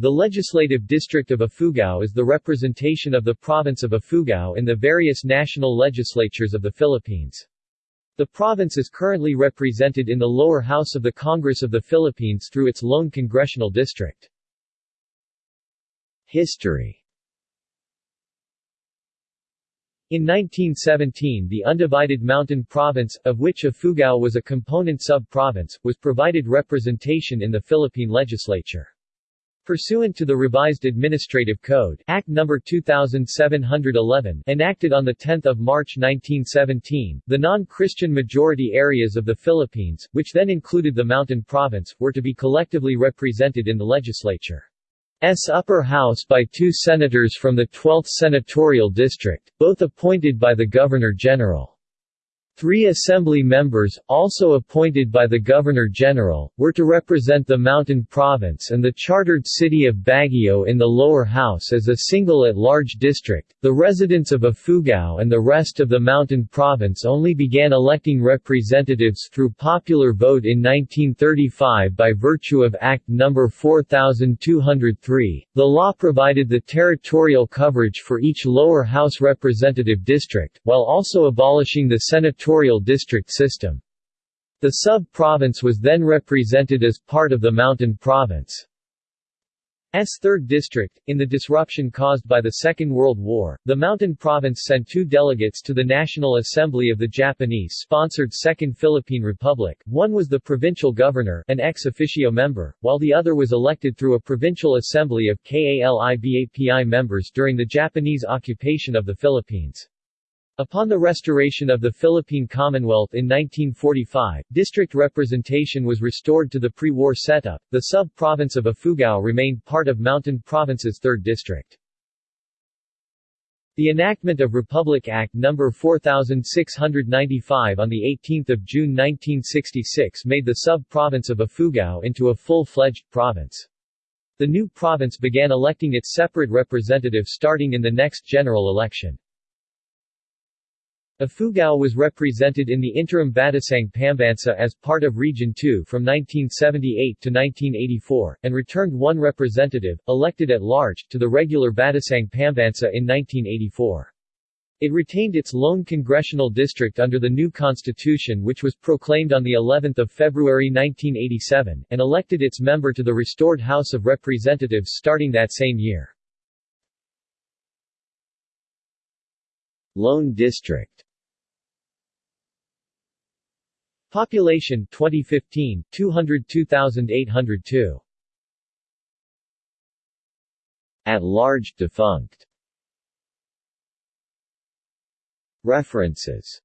The legislative district of Ifugao is the representation of the province of Ifugao in the various national legislatures of the Philippines. The province is currently represented in the lower house of the Congress of the Philippines through its lone congressional district. History in 1917 the undivided mountain province, of which Ifugao was a component sub-province, was provided representation in the Philippine legislature. Pursuant to the revised Administrative Code Act No. 2711 enacted on 10 March 1917, the non-Christian majority areas of the Philippines, which then included the Mountain Province, were to be collectively represented in the legislature. S upper house by two senators from the 12th Senatorial District, both appointed by the Governor-General. Three assembly members, also appointed by the Governor-General, were to represent the Mountain Province and the chartered city of Baguio in the lower house as a single at-large district. The residents of Ifugao and the rest of the Mountain Province only began electing representatives through popular vote in 1935 by virtue of Act No. 4203. The law provided the territorial coverage for each lower house representative district, while also abolishing the senatorial senatorial district system. The sub-province was then represented as part of the Mountain Province. S 3rd District. In the disruption caused by the Second World War, the Mountain Province sent two delegates to the National Assembly of the Japanese-sponsored Second Philippine Republic. One was the provincial governor, an ex officio member, while the other was elected through a provincial assembly of KALIBAPI members during the Japanese occupation of the Philippines. Upon the restoration of the Philippine Commonwealth in 1945, district representation was restored to the pre-war setup. The sub-province of Ifugao remained part of Mountain Province's 3rd District. The enactment of Republic Act No. 4695 on 18 June 1966 made the sub-province of Ifugao into a full-fledged province. The new province began electing its separate representatives starting in the next general election. Ifugao was represented in the interim Batasang Pambansa as part of Region 2 from 1978 to 1984, and returned one representative, elected at large, to the regular Batasang Pambansa in 1984. It retained its lone congressional district under the new constitution which was proclaimed on the 11th of February 1987, and elected its member to the restored House of Representatives starting that same year. Lone District. Population 2015 202,802 At large defunct. References